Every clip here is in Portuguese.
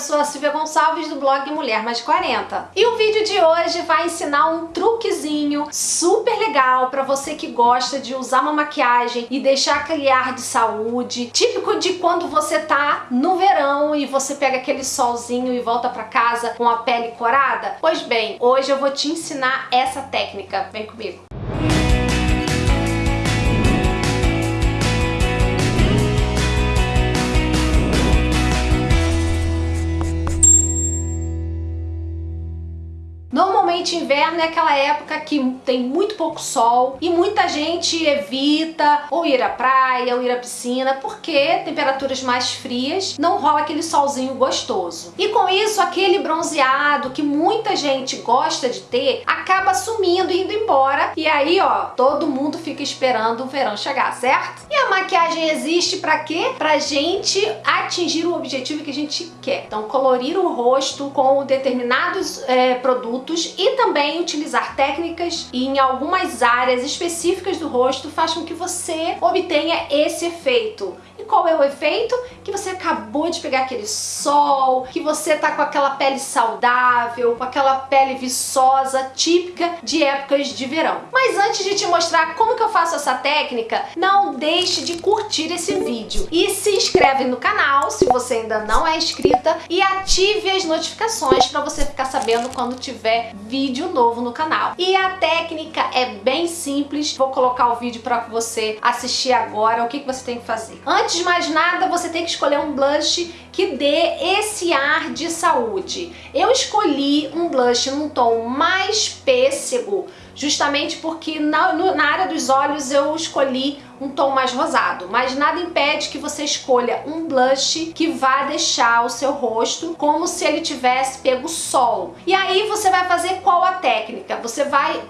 eu sou a Silvia Gonçalves do blog Mulher Mais 40. E o vídeo de hoje vai ensinar um truquezinho super legal para você que gosta de usar uma maquiagem e deixar aquele ar de saúde, típico de quando você tá no verão e você pega aquele solzinho e volta para casa com a pele corada. Pois bem, hoje eu vou te ensinar essa técnica. Vem comigo. Inverno é aquela época que tem muito pouco sol e muita gente evita ou ir à praia ou ir à piscina porque temperaturas mais frias não rola aquele solzinho gostoso. E com isso aquele bronzeado que muita gente gosta de ter acaba sumindo e indo embora e aí ó, todo mundo fica esperando o verão chegar, certo? E a maquiagem existe para quê? Pra gente atingir o objetivo que a gente quer. Então colorir o rosto com determinados é, produtos e também utilizar técnicas em algumas áreas específicas do rosto faz com que você obtenha esse efeito. Qual é o efeito? Que você acabou de pegar aquele sol, que você tá com aquela pele saudável, com aquela pele viçosa, típica de épocas de verão. Mas antes de te mostrar como que eu faço essa técnica, não deixe de curtir esse vídeo e se inscreve no canal se você ainda não é inscrita e ative as notificações para você ficar sabendo quando tiver vídeo novo no canal. E a técnica é bem simples, vou colocar o vídeo para você assistir agora, o que, que você tem que fazer. Antes de mais nada, você tem que escolher um blush que dê esse ar de saúde. Eu escolhi um blush num tom mais pêssego, justamente porque na, no, na área dos olhos eu escolhi um tom mais rosado, mas nada impede que você escolha um blush que vá deixar o seu rosto como se ele tivesse pego sol. E aí você vai fazer qual a técnica? Você vai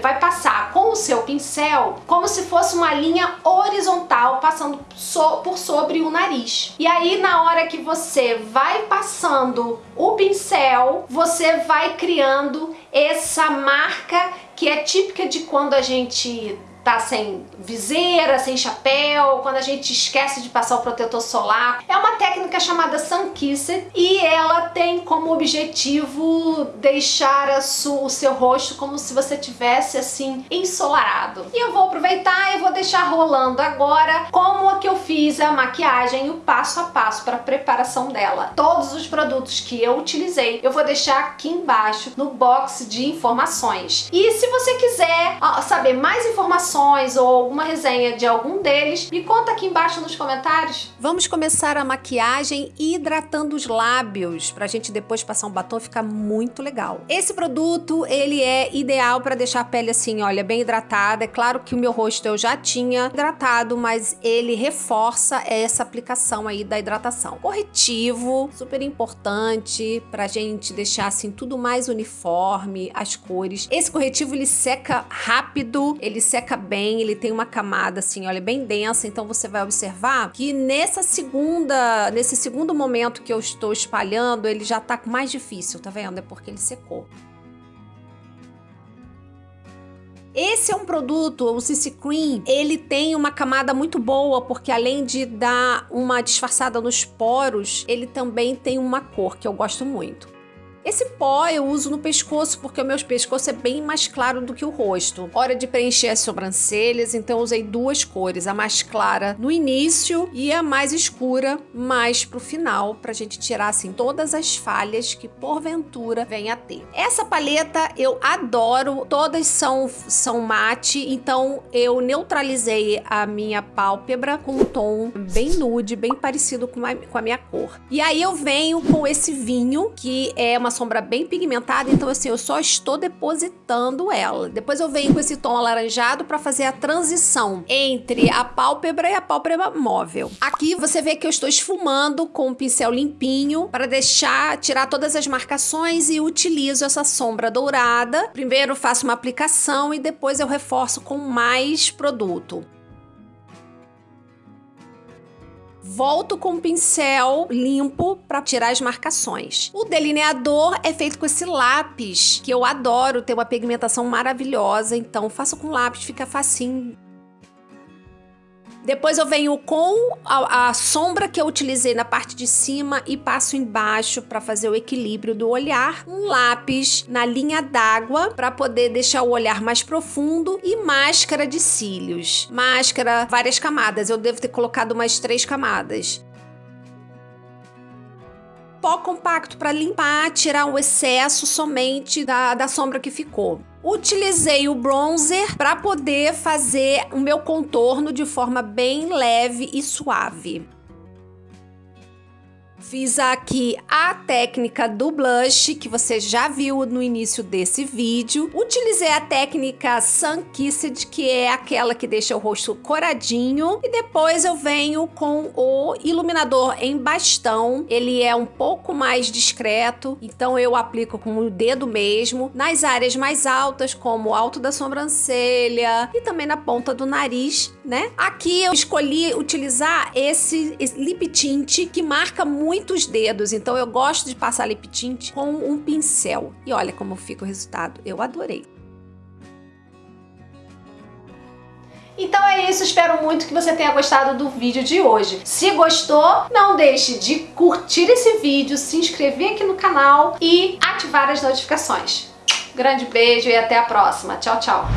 vai passar com o seu pincel como se fosse uma linha horizontal passando so, por sobre o nariz. E aí na hora que você vai passando o pincel, você vai criando essa marca que é típica de quando a gente tá sem viseira, sem chapéu, quando a gente esquece de passar o protetor solar. É uma técnica chamada Sun Kissed e ela tem como objetivo deixar o seu rosto como se você tivesse assim ensolarado. E eu vou aproveitar e vou deixar rolando agora como é que eu fiz a maquiagem, o passo a passo para a preparação dela. Todos os produtos que eu utilizei eu vou deixar aqui embaixo no box de informações. E se você quiser saber mais informações ou alguma resenha de algum deles, me conta aqui embaixo nos comentários. Vamos começar a maquiagem hidratando os lábios, pra gente depois passar um batom ficar muito legal. Esse produto, ele é ideal para deixar a pele assim, olha, bem hidratada. É claro que o meu rosto eu já tinha hidratado, mas ele reforça essa aplicação aí da hidratação. Corretivo, super importante pra gente deixar assim tudo mais uniforme, as cores. Esse corretivo ele seca rápido, ele seca bem, ele tem uma camada assim, olha, bem densa, então você vai observar que nessa segunda, nesse segundo momento que eu estou espalhando, ele já tá mais difícil, tá vendo? É porque ele secou. Esse é um produto, o CC Cream, ele tem uma camada muito boa, porque além de dar uma disfarçada nos poros, ele também tem uma cor que eu gosto muito. Esse pó eu uso no pescoço porque o meu pescoço é bem mais claro do que o rosto. Hora de preencher as sobrancelhas, então usei duas cores, a mais clara no início e a mais escura mais pro final, pra gente tirar assim todas as falhas que porventura venha a ter. Essa paleta eu adoro, todas são, são mate, então eu neutralizei a minha pálpebra com um tom bem nude, bem parecido com a, com a minha cor. E aí eu venho com esse vinho, que é uma sombra bem pigmentada, então assim, eu só estou depositando ela. Depois eu venho com esse tom alaranjado para fazer a transição entre a pálpebra e a pálpebra móvel. Aqui você vê que eu estou esfumando com um pincel limpinho para deixar, tirar todas as marcações e utilizo essa sombra dourada. Primeiro faço uma aplicação e depois eu reforço com mais produto. Volto com o pincel limpo para tirar as marcações. O delineador é feito com esse lápis, que eu adoro, tem uma pigmentação maravilhosa, então faço com lápis, fica facinho Depois eu venho com a, a, sombra que eu utilizei na parte de cima e passo embaixo para fazer o equilíbrio do olhar. Um lápis na linha d'água para poder deixar o olhar mais profundo e máscara de cílios. Máscara, várias camadas. Eu devo ter colocado mais três camadas pó compacto para limpar, tirar o excesso somente da, da sombra que ficou. Utilizei o bronzer para poder fazer o meu contorno de forma bem leve e suave. Fiz aqui a técnica do blush, que você já viu no início desse vídeo. Utilizei a técnica Sun Kissed, que é aquela que deixa o rosto coradinho. E depois eu venho com o iluminador em bastão. Ele é um pouco mais discreto, então eu aplico com o dedo mesmo. Nas áreas mais altas, como o alto da sobrancelha e também na ponta do nariz, né? Aqui eu escolhi utilizar esse, esse lip tint que marca muito muitos dedos, então eu gosto de passar lip tint com um pincel. E olha como fica o resultado, eu adorei. Então é isso, espero muito que você tenha gostado do vídeo de hoje. Se gostou, não deixe de curtir esse vídeo, se inscrever aqui no canal e ativar as notificações. Grande beijo e até a próxima. Tchau, tchau.